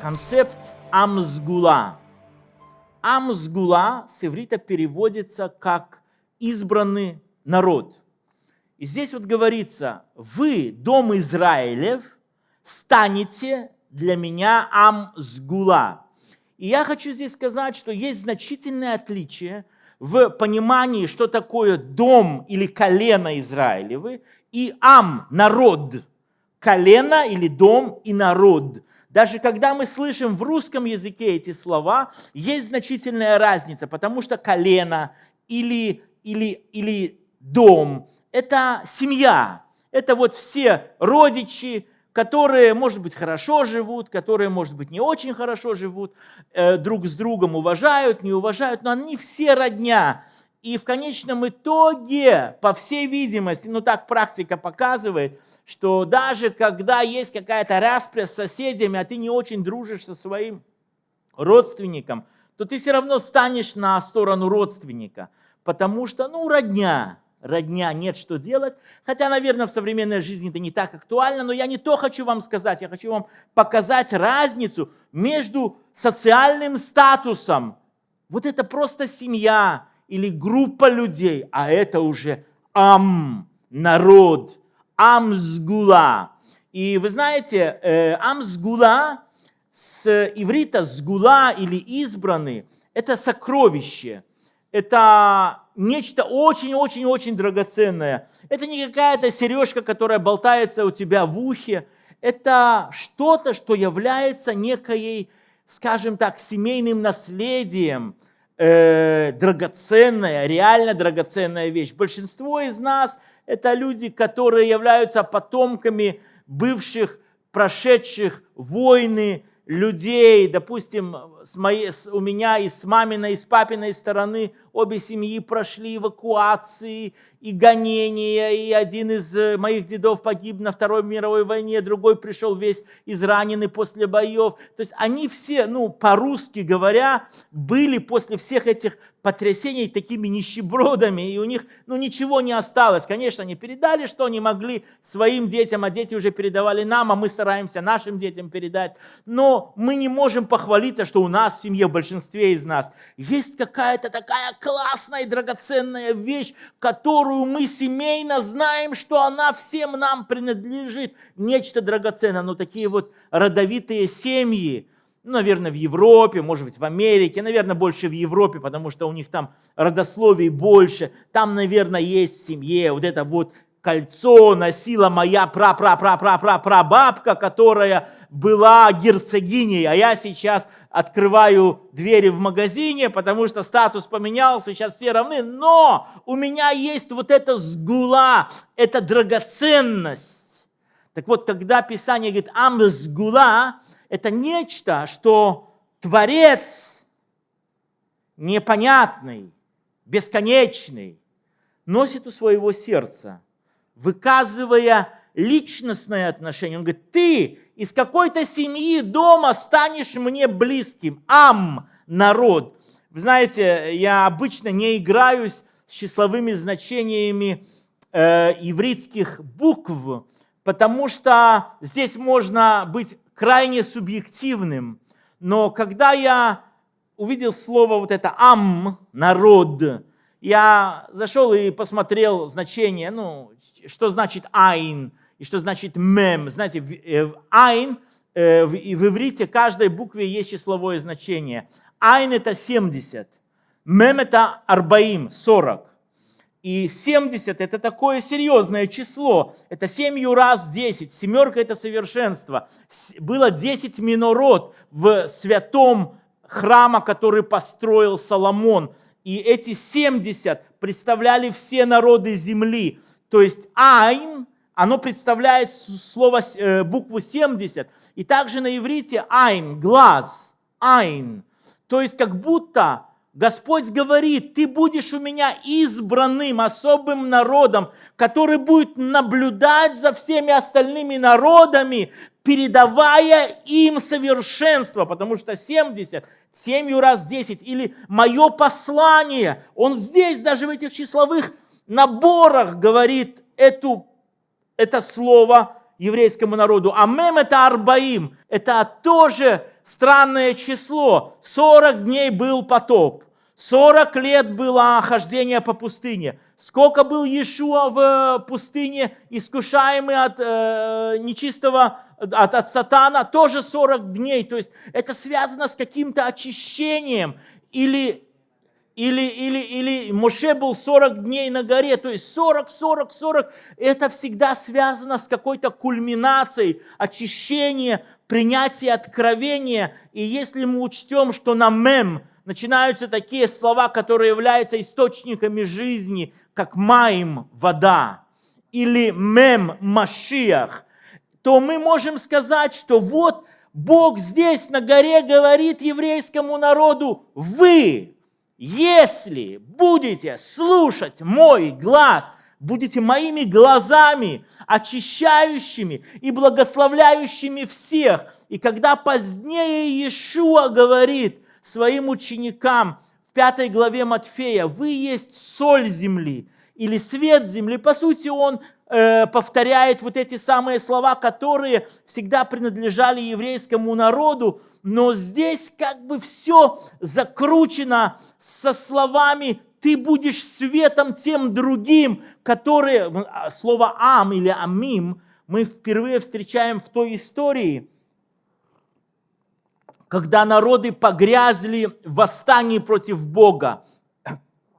концепт амсгула. Амсгула с иврита переводится как избранный народ. И здесь вот говорится, вы, дом Израилев, станете для меня амсгула. И я хочу здесь сказать, что есть значительное отличие в понимании, что такое дом или колено Израилевы, и ам, народ, колено или дом и народ. Даже когда мы слышим в русском языке эти слова, есть значительная разница, потому что колено или, или, или дом – это семья, это вот все родичи, которые, может быть, хорошо живут, которые, может быть, не очень хорошо живут, э, друг с другом уважают, не уважают, но они все родня. И в конечном итоге, по всей видимости, ну так практика показывает, что даже когда есть какая-то распря с соседями, а ты не очень дружишь со своим родственником, то ты все равно станешь на сторону родственника, потому что, ну, родня, родня, нет что делать. Хотя, наверное, в современной жизни это не так актуально, но я не то хочу вам сказать, я хочу вам показать разницу между социальным статусом. Вот это просто семья, или группа людей, а это уже ам, народ, амсгула. И вы знаете, э, амсгула с иврита сгула или избранный, это сокровище, это нечто очень-очень-очень драгоценное. Это не какая-то сережка, которая болтается у тебя в ухе, это что-то, что является некой, скажем так, семейным наследием – э, драгоценная, реально драгоценная вещь. Большинство из нас – это люди, которые являются потомками бывших, прошедших войны, людей, допустим, с моей, с, у меня и с маминой, и с папиной стороны обе семьи прошли эвакуации и гонения, и один из э, моих дедов погиб на Второй мировой войне, другой пришел весь израненный после боев. То есть они все, ну, по-русски говоря, были после всех этих потрясений такими нищебродами, и у них ну, ничего не осталось. Конечно, они передали, что они могли своим детям, а дети уже передавали нам, а мы стараемся нашим детям передать. Но мы не можем похвалиться, что у нас в семье, в большинстве из нас, есть какая-то такая классная и драгоценная вещь, которую мы семейно знаем, что она всем нам принадлежит. Нечто драгоценное, но такие вот родовитые семьи, ну, наверное, в Европе, может быть, в Америке, наверное, больше в Европе, потому что у них там родословий больше. Там, наверное, есть в семье вот это вот кольцо носила моя пра-пра-пра-пра-пра-прабабка, которая была герцогиней, а я сейчас открываю двери в магазине, потому что статус поменялся, сейчас все равны, но у меня есть вот эта сгула, эта драгоценность. Так вот, когда Писание говорит «ам сгула», это нечто, что Творец непонятный, бесконечный, носит у своего сердца, выказывая личностное отношение. Он говорит, ты из какой-то семьи дома станешь мне близким. Ам, народ. Вы знаете, я обычно не играюсь с числовыми значениями э, ивритских букв, потому что здесь можно быть крайне субъективным. Но когда я увидел слово вот это «ам», «народ», я зашел и посмотрел значение, ну, что значит «айн» и что значит «мем». Знаете, э, «айн» э, в иврите каждой букве есть числовое значение. «Айн» – это 70, «мем» – это «арбаим», 40. И 70 – это такое серьезное число. Это 7 раз 10. Семерка – это совершенство. Было 10 минород в святом храма, который построил Соломон. И эти 70 представляли все народы земли. То есть Айн, оно представляет слово, э, букву 70. И также на иврите Айн, глаз, Айн. То есть как будто Господь говорит, ты будешь у меня избранным, особым народом, который будет наблюдать за всеми остальными народами, передавая им совершенство, потому что 70, 7 раз 10, или мое послание, он здесь, даже в этих числовых наборах говорит эту, это слово еврейскому народу. А мем это арбаим, это тоже странное число. 40 дней был потоп. 40 лет было хождение по пустыне. Сколько был Иешуа в пустыне, искушаемый от э, нечистого, от, от сатана, тоже 40 дней. То есть это связано с каким-то очищением или или, или, или Моше был 40 дней на горе, то есть 40, 40, 40, это всегда связано с какой-то кульминацией, очищения, принятия откровения. И если мы учтем, что на мем начинаются такие слова, которые являются источниками жизни, как маим, вода, или мем, машиах, то мы можем сказать, что вот Бог здесь на горе говорит еврейскому народу, вы, если будете слушать мой глаз, будете моими глазами, очищающими и благословляющими всех. И когда позднее Иешуа говорит своим ученикам в пятой главе Матфея, вы есть соль земли или свет земли, по сути, он Э, повторяет вот эти самые слова, которые всегда принадлежали еврейскому народу, но здесь как бы все закручено со словами «ты будешь светом тем другим», которые, а, слово «ам» или «амим» мы впервые встречаем в той истории, когда народы погрязли в восстании против Бога.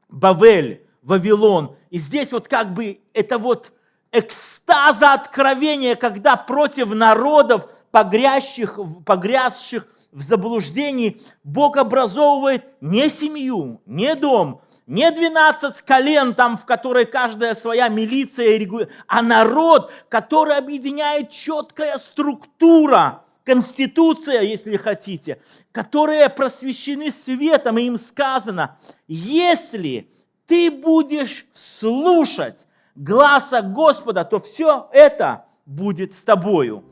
Бавель, Вавилон. И здесь вот как бы это вот экстаза откровения, когда против народов, погрязших, погрязших в заблуждении, Бог образовывает не семью, не дом, не 12 колен, там, в которой каждая своя милиция, а народ, который объединяет четкая структура, конституция, если хотите, которые просвещены светом, и им сказано, если ты будешь слушать глаза Господа, то все это будет с тобою.